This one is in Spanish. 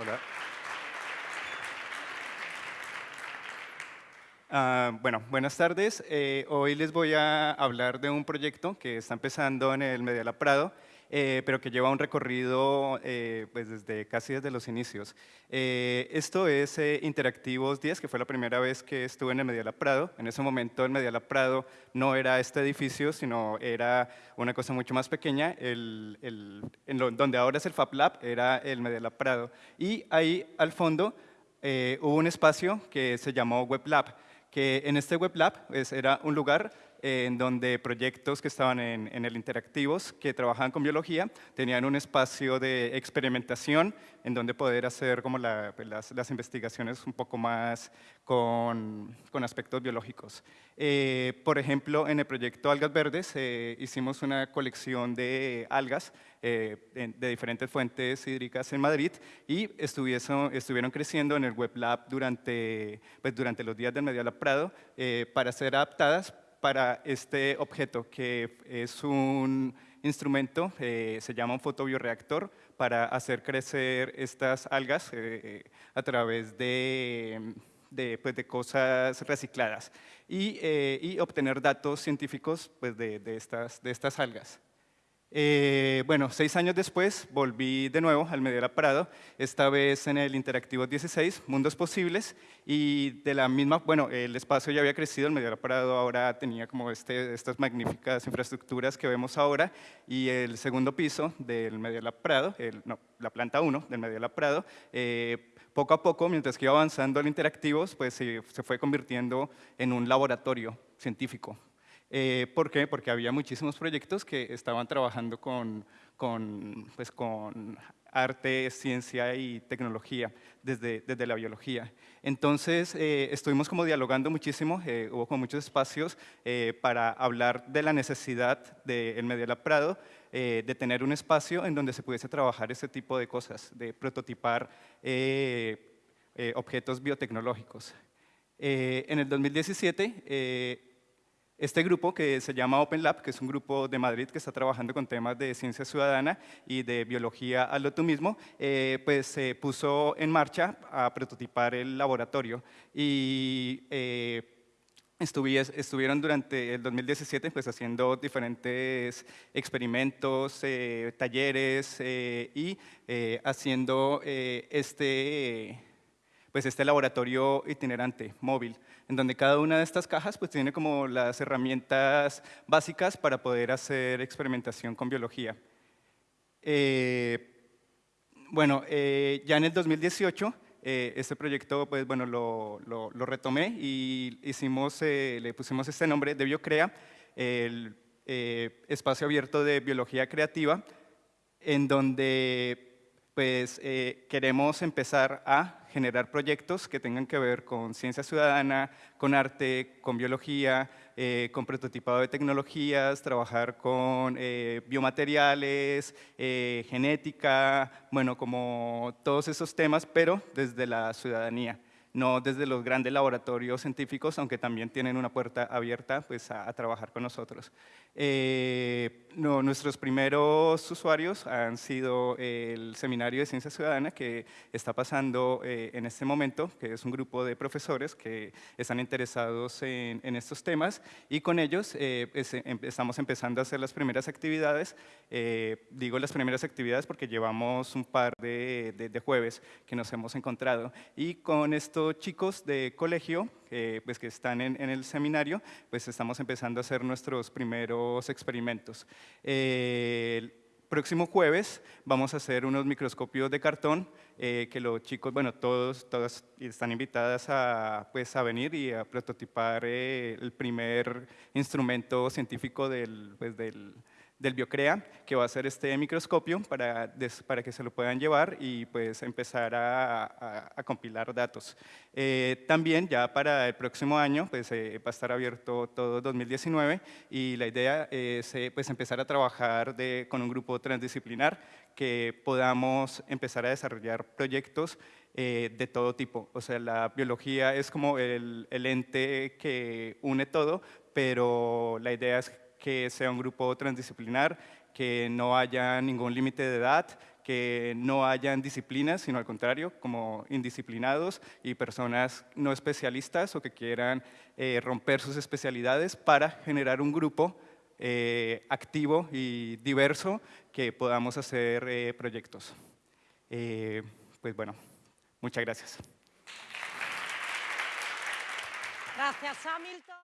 Hola. Ah, bueno, buenas tardes. Eh, hoy les voy a hablar de un proyecto que está empezando en el Mediala Prado eh, pero que lleva un recorrido eh, pues desde casi desde los inicios. Eh, esto es eh, Interactivos 10, que fue la primera vez que estuve en el Medialab Prado. En ese momento el Medialab Prado no era este edificio, sino era una cosa mucho más pequeña. El, el, en lo, donde ahora es el Fab Lab era el Medialab Prado. Y ahí al fondo hubo un espacio que se llamó Web Lab que en este Web Lab pues, era un lugar eh, en donde proyectos que estaban en, en, el Interactivos, que trabajaban con biología, tenían un espacio de experimentación en donde poder hacer como la, pues, las, las, investigaciones un poco más con, con aspectos biológicos. Eh, por ejemplo, en el proyecto Algas Verdes eh, hicimos una colección de algas eh, de diferentes fuentes hídricas en Madrid y estuvieron creciendo en el Web Lab durante, pues, durante los días del Medialab Prado eh, para ser adaptadas para este objeto que es un instrumento, eh, se llama un fotobioreactor, para hacer crecer estas algas eh, a través de, de, pues, de, cosas recicladas y, eh, y, obtener datos científicos pues, de, de, estas, de estas algas. Eh, bueno, seis años después volví de nuevo al Medialab Prado, esta vez en el Interactivo 16, Mundos Posibles, y de la misma, bueno, el espacio ya había crecido, el Medialab Prado ahora tenía como este, estas magníficas infraestructuras que vemos ahora, y el segundo piso del Medialab Prado, el, no, la planta 1 del Medialab Prado, eh, poco a poco, mientras que iba avanzando el Interactivos, pues se fue convirtiendo en un laboratorio científico eh, ¿Por qué? Porque había muchísimos proyectos que estaban trabajando con, con, pues con arte, ciencia y tecnología desde, desde la biología. Entonces, eh, estuvimos como dialogando muchísimo, eh, hubo como muchos espacios eh, para hablar de la necesidad del de Medialab Prado eh, de tener un espacio en donde se pudiese trabajar este tipo de cosas, de prototipar objetos biotecnológicos. en el 2017, este grupo que se llama Open Lab, que es un grupo de Madrid que está trabajando con temas de ciencia ciudadana y de biología a lo tú mismo, eh, pues se puso en marcha a prototipar el laboratorio. Y eh, estuvieron durante el 2017 pues, haciendo diferentes experimentos, eh, talleres eh, y eh, haciendo este, pues, este laboratorio itinerante, móvil en donde cada una de estas cajas pues, tiene como las herramientas básicas para poder hacer experimentación con biología. Eh, bueno, eh, ya en el 2018 eh, este proyecto pues, bueno, lo, lo, retomé y hicimos, le pusimos este nombre de Biocrea, el espacio abierto de biología creativa, en donde pues eh, queremos empezar a generar proyectos que tengan que ver con ciencia ciudadana, con arte, con biología, eh, con prototipado de tecnologías, trabajar con eh, biomateriales, eh, genética, bueno, como todos esos temas, pero desde la ciudadanía no desde los grandes laboratorios científicos, aunque también tienen una puerta abierta pues, a, a trabajar con nosotros. Eh, nuestros primeros usuarios han sido el Seminario de Ciencia Ciudadana que está pasando eh, en este momento, que es un grupo de profesores que están interesados en, estos temas y con ellos eh, em, estamos empezando a hacer las primeras actividades. Eh, digo las primeras actividades porque llevamos un par de jueves que nos hemos encontrado y con estos chicos de colegio eh, pues que están en, el seminario, pues estamos empezando a hacer nuestros primeros experimentos. Eh, el próximo jueves vamos a hacer unos microscopios de cartón eh, que los chicos, bueno, todos, todas están invitadas a, pues, a venir y a prototipar el primer instrumento científico del, pues, del, del Biocrea, que va a ser este microscopio para, para que se lo puedan llevar y pues empezar a, a, a compilar datos. Eh, también ya para el próximo año pues, eh, va a estar abierto todo 2019 y la idea es eh, pues, empezar a trabajar de, con un grupo transdisciplinar que podamos empezar a desarrollar proyectos eh, de todo tipo. O sea, la biología es como el, el ente que une todo, pero la idea es que sea un grupo transdisciplinar, que no haya ningún límite de edad, que no hayan disciplinas, sino al contrario, como indisciplinados y personas no especialistas o que quieran eh, romper sus especialidades para generar un grupo eh, activo y diverso que podamos hacer eh, proyectos. pues bueno, muchas gracias. Gracias, Hamilton.